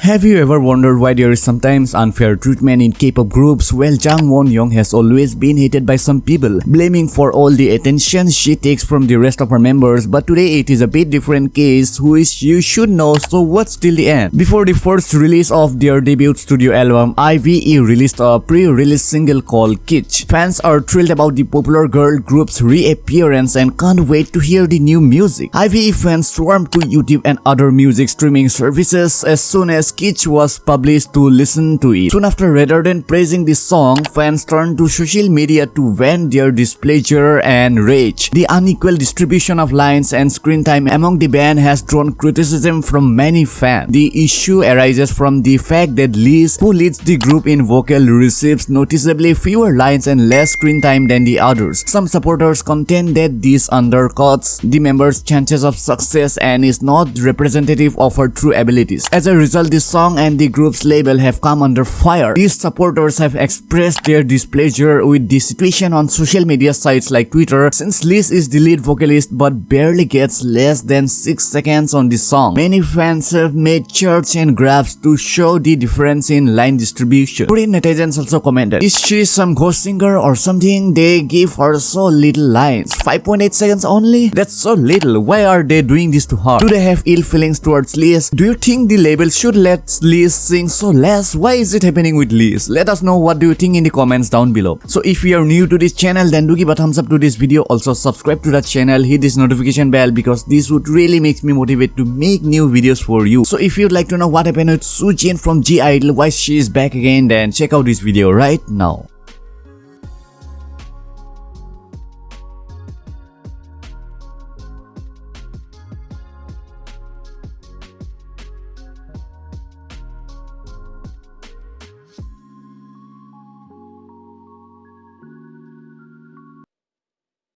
Have you ever wondered why there is sometimes unfair treatment in K-pop groups? Well, Jang Won-young has always been hated by some people, blaming for all the attention she takes from the rest of her members, but today it is a bit different case which you should know, so what's till the end? Before the first release of their debut studio album, IVE released a pre-release single called Kitsch. Fans are thrilled about the popular girl group's reappearance and can't wait to hear the new music. IVE fans swarmed to YouTube and other music streaming services as soon as Kitsch was published to listen to it. Soon after, rather than praising the song, fans turned to social media to vent their displeasure and rage. The unequal distribution of lines and screen time among the band has drawn criticism from many fans. The issue arises from the fact that Liz, who leads the group in vocal, receives noticeably fewer lines and less screen time than the others. Some supporters contend that this undercuts the members' chances of success and is not representative of her true abilities. As a result, the song and the group's label have come under fire. These supporters have expressed their displeasure with the situation on social media sites like Twitter since Liz is the lead vocalist but barely gets less than 6 seconds on the song. Many fans have made charts and graphs to show the difference in line distribution. Korean netizens also commented, Is she some ghost singer or something? They give her so little lines. 5.8 seconds only? That's so little. Why are they doing this to her? Do they have ill feelings towards Liz? Do you think the label should let let Liz sing so less? Why is it happening with Liz? Let us know what do you think in the comments down below. So if you are new to this channel then do give a thumbs up to this video. Also subscribe to that channel, hit this notification bell because this would really make me motivate to make new videos for you. So if you'd like to know what happened with Soo Jin from (G)I-DLE, why she is back again then check out this video right now.